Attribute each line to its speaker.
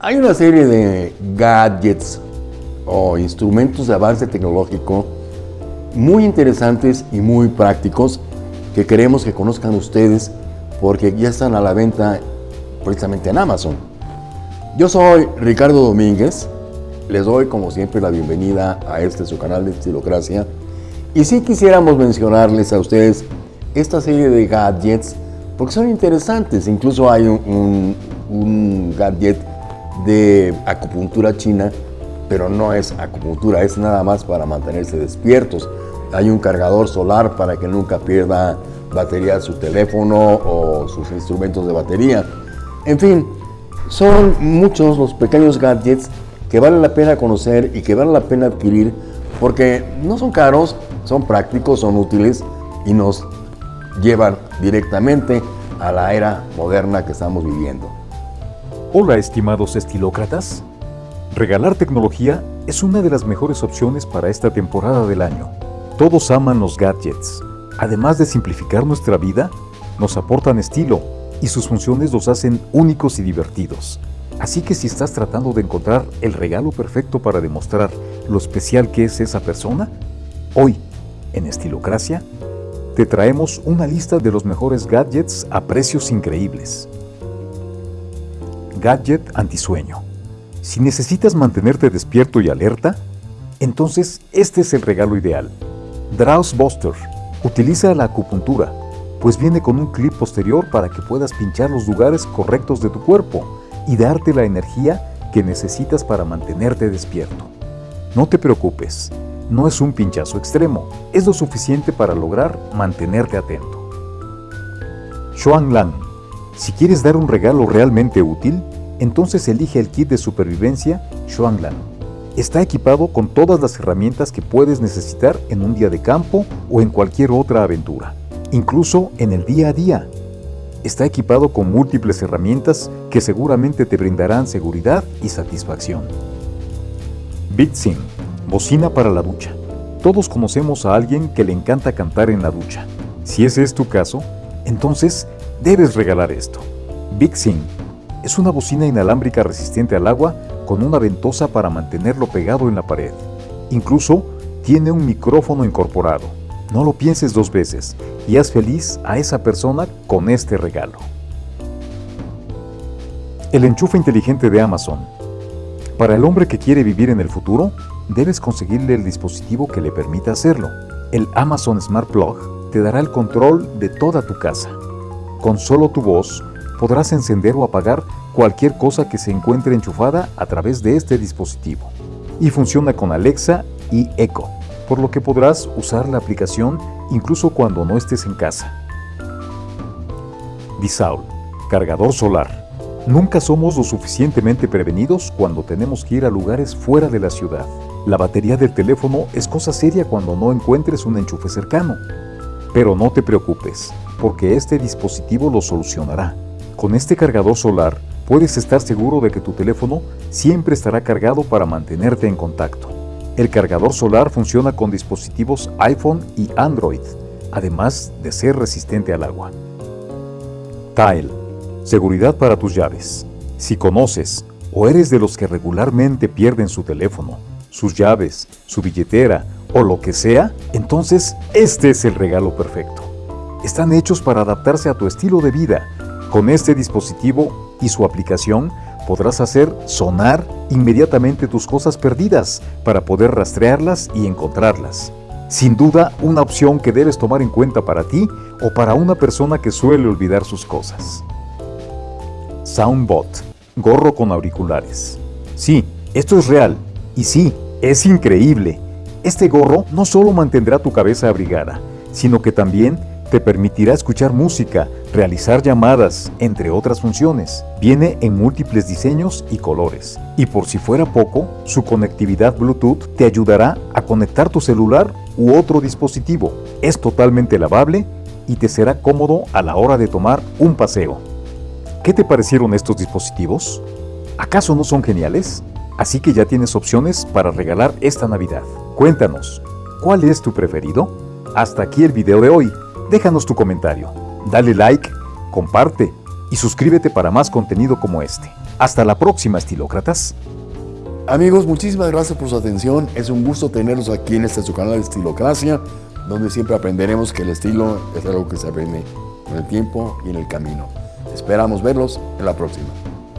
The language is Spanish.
Speaker 1: Hay una serie de gadgets o instrumentos de avance tecnológico muy interesantes y muy prácticos que queremos que conozcan ustedes porque ya están a la venta precisamente en Amazon. Yo soy Ricardo Domínguez, les doy como siempre la bienvenida a este su canal de Estilocracia. Y si quisiéramos mencionarles a ustedes esta serie de gadgets porque son interesantes, incluso hay un, un gadget de acupuntura china pero no es acupuntura, es nada más para mantenerse despiertos. Hay un cargador solar para que nunca pierda batería su teléfono o sus instrumentos de batería. En fin, son muchos los pequeños gadgets que vale la pena conocer y que vale la pena adquirir porque no son caros, son prácticos, son útiles y nos llevan directamente a la era moderna que estamos viviendo.
Speaker 2: Hola estimados estilócratas. Regalar tecnología es una de las mejores opciones para esta temporada del año. Todos aman los gadgets. Además de simplificar nuestra vida, nos aportan estilo y sus funciones los hacen únicos y divertidos. Así que si estás tratando de encontrar el regalo perfecto para demostrar lo especial que es esa persona, hoy, en Estilocracia, te traemos una lista de los mejores gadgets a precios increíbles. Gadget antisueño. Si necesitas mantenerte despierto y alerta, entonces este es el regalo ideal. Draws Buster utiliza la acupuntura, pues viene con un clip posterior para que puedas pinchar los lugares correctos de tu cuerpo y darte la energía que necesitas para mantenerte despierto. No te preocupes, no es un pinchazo extremo, es lo suficiente para lograr mantenerte atento. Xuan Lan, si quieres dar un regalo realmente útil, entonces elige el kit de supervivencia Xuan-Lan. Está equipado con todas las herramientas que puedes necesitar en un día de campo o en cualquier otra aventura, incluso en el día a día. Está equipado con múltiples herramientas que seguramente te brindarán seguridad y satisfacción. BitSim, bocina para la ducha. Todos conocemos a alguien que le encanta cantar en la ducha. Si ese es tu caso, entonces debes regalar esto. BitSim es una bocina inalámbrica resistente al agua con una ventosa para mantenerlo pegado en la pared. Incluso tiene un micrófono incorporado. No lo pienses dos veces y haz feliz a esa persona con este regalo. El enchufe inteligente de Amazon. Para el hombre que quiere vivir en el futuro, debes conseguirle el dispositivo que le permita hacerlo. El Amazon Smart Plug te dará el control de toda tu casa. Con solo tu voz, podrás encender o apagar cualquier cosa que se encuentre enchufada a través de este dispositivo. Y funciona con Alexa y Echo, por lo que podrás usar la aplicación incluso cuando no estés en casa. Disaul, cargador solar. Nunca somos lo suficientemente prevenidos cuando tenemos que ir a lugares fuera de la ciudad. La batería del teléfono es cosa seria cuando no encuentres un enchufe cercano. Pero no te preocupes, porque este dispositivo lo solucionará. Con este cargador solar, puedes estar seguro de que tu teléfono siempre estará cargado para mantenerte en contacto. El cargador solar funciona con dispositivos iPhone y Android, además de ser resistente al agua. Tile, seguridad para tus llaves. Si conoces o eres de los que regularmente pierden su teléfono, sus llaves, su billetera o lo que sea, entonces este es el regalo perfecto. Están hechos para adaptarse a tu estilo de vida con este dispositivo y su aplicación podrás hacer sonar inmediatamente tus cosas perdidas para poder rastrearlas y encontrarlas. Sin duda, una opción que debes tomar en cuenta para ti o para una persona que suele olvidar sus cosas. Soundbot, gorro con auriculares. Sí, esto es real. Y sí, es increíble. Este gorro no solo mantendrá tu cabeza abrigada, sino que también te permitirá escuchar música, realizar llamadas, entre otras funciones. Viene en múltiples diseños y colores. Y por si fuera poco, su conectividad Bluetooth te ayudará a conectar tu celular u otro dispositivo. Es totalmente lavable y te será cómodo a la hora de tomar un paseo. ¿Qué te parecieron estos dispositivos? ¿Acaso no son geniales? Así que ya tienes opciones para regalar esta Navidad. Cuéntanos, ¿cuál es tu preferido? Hasta aquí el video de hoy. Déjanos tu comentario, dale like, comparte y suscríbete para más contenido como este. Hasta la próxima, estilócratas.
Speaker 1: Amigos, muchísimas gracias por su atención. Es un gusto tenerlos aquí en este su canal de Estilocracia, donde siempre aprenderemos que el estilo es algo que se aprende con el tiempo y en el camino. Esperamos verlos en la próxima.